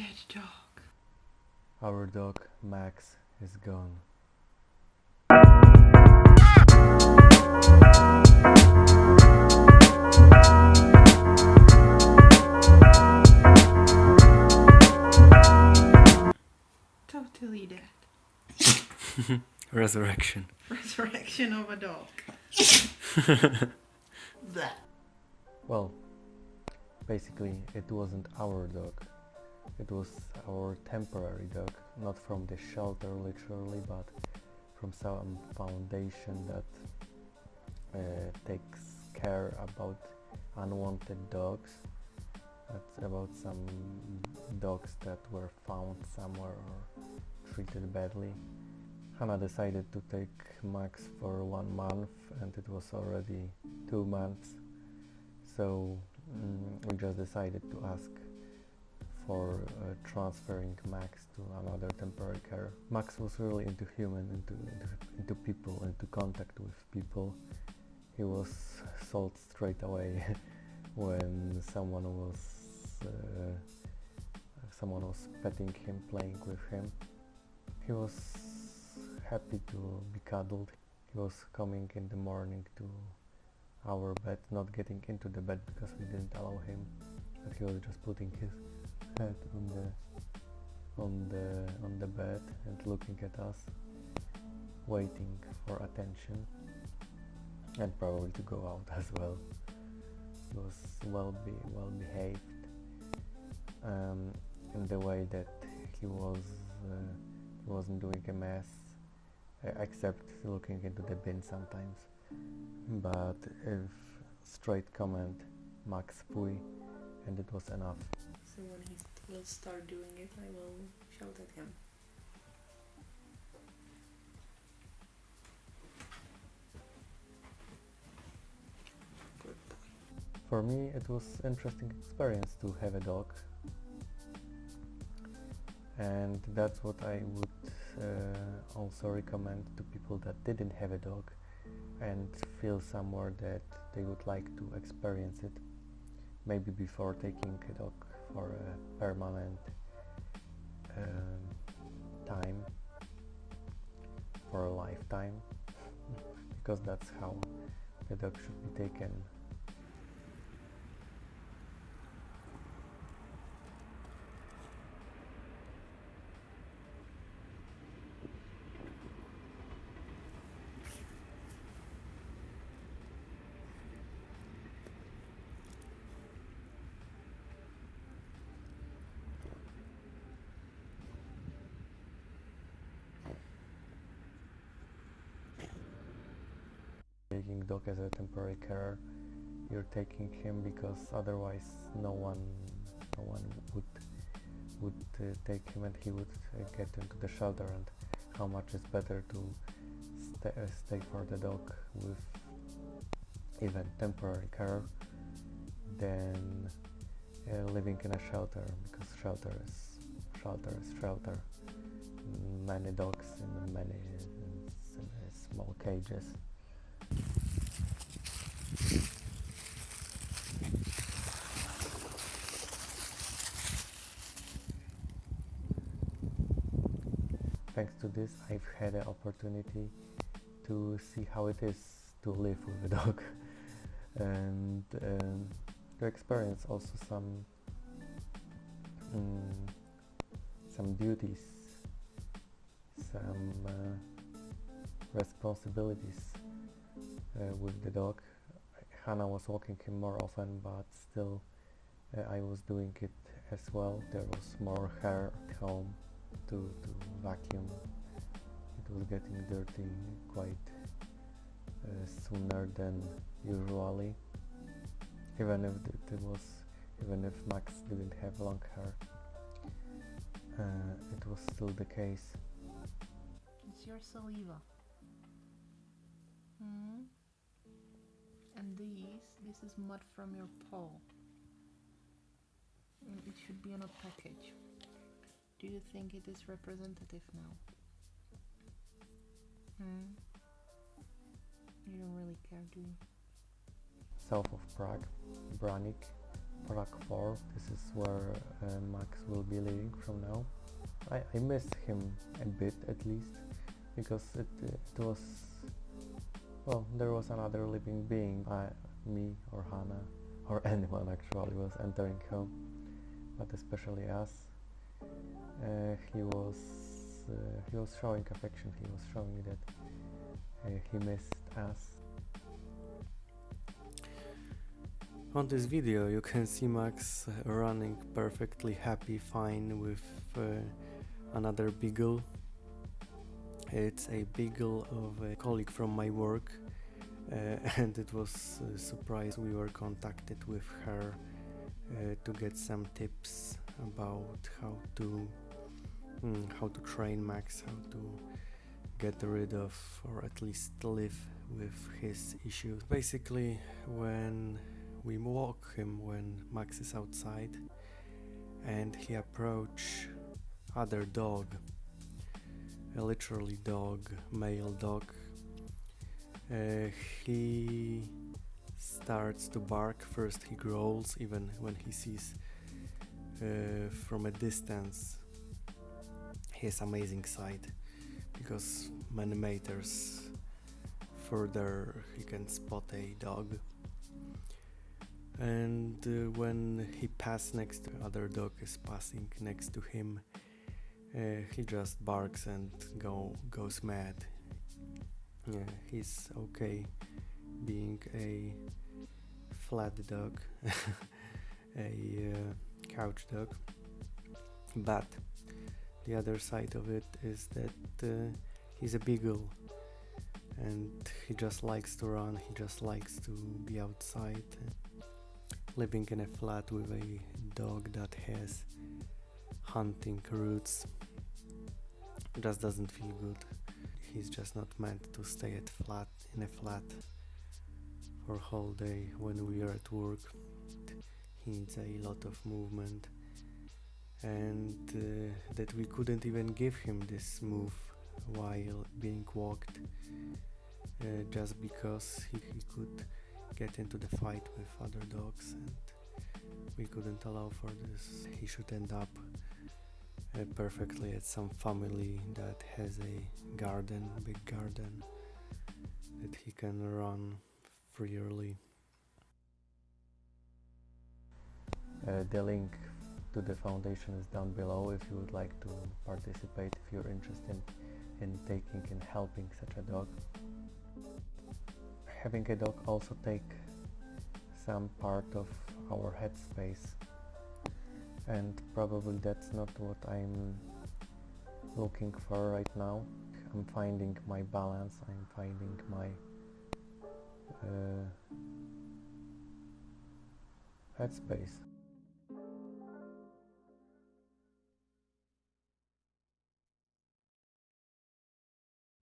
dead dog. Our dog Max is gone. Totally dead. Resurrection. Resurrection of a dog. Well, basically, it wasn't our dog. It was our temporary dog, not from the shelter literally, but from some foundation that uh, takes care about unwanted dogs. That's about some dogs that were found somewhere or treated badly. Hannah decided to take Max for one month, and it was already two months. So mm, we just decided to ask for uh, transferring Max to another temporary care. Max was really into human, into, into into people, into contact with people. He was sold straight away when someone was uh, someone was petting him, playing with him. He was happy to be cuddled. He was coming in the morning to our bed, not getting into the bed because we didn't allow him, but he was just putting his head on the on the on the bed and looking at us, waiting for attention, and probably to go out as well. He was well be well behaved um, in the way that he was uh, he wasn't doing a mess except looking into the bin sometimes but if straight comment max pui and it was enough When he will start doing it, I will shout at him. For me it was interesting experience to have a dog and that's what I would uh, also recommend to people that didn't have a dog and feel somewhere that they would like to experience it maybe before taking a dog for a permanent um, time for a lifetime. Because that's how the dog should be taken taking dog as a temporary care you're taking him because otherwise no one no one would would uh, take him and he would uh, get into the shelter and how much is better to sta uh, stay for the dog with even temporary care than uh, living in a shelter because shelter is shelter is shelter. Many dogs in many uh, small cages thanks to this I've had an opportunity to see how it is to live with a dog. And um, to experience also some um, some duties some uh, responsibilities uh, with the dog. Hannah was walking him more often but still uh, I was doing it as well. There was more hair at home to, to vacuum. It was getting dirty quite uh, sooner than usually. Even if it, was, even if Max didn't have long hair, uh, it was still the case. It's your saliva. Hmm? And these, this is mud from your paw. And it should be on a package. Do you think it is representative now? Hmm? You don't really care, do you? South of Prague, Branik, Prague 4. This is where uh, Max will be living from now. I, I miss him a bit at least because it, it was well there was another living being I, me or Hannah or anyone actually was entering home but especially us uh, he was uh, he was showing affection. He was showing that uh, he missed us. On this video you can see Max uh, running perfectly happy fine with uh, another beagle. It's a beagle of a colleague from my work uh, and it was a surprise we were contacted with her uh, to get some tips about how to mm, how to train Max, how to get rid of or at least live with his issues. Basically when we walk him when Max is outside and he approach other dog a literally dog male dog uh, he starts to bark first he growls even when he sees uh, from a distance his amazing sight because many meters further he can spot a dog. And uh, when he passes next to other dog is passing next to him uh, he just barks and go goes mad. Yeah he's okay being a flat dog a uh, couch dog but the other side of it is that uh, he's a beagle and he just likes to run he just likes to be outside living in a flat with a dog that has hunting roots just doesn't feel good. He's just not meant to stay at flat in a flat for a whole day when we are at work. He needs a lot of movement and uh, that we couldn't even give him this move while being walked uh, just because he, he could get into the fight with other dogs and we couldn't allow for this. He should end up uh, perfectly at some family that has a garden, big garden that he can run freely. Uh, the link to the foundation is down below if you would like to participate if you're interested in taking and helping such a dog. Having a dog also take some part of our headspace. And probably that's not what I'm looking for right now. I'm finding my balance I'm finding my uh, headspace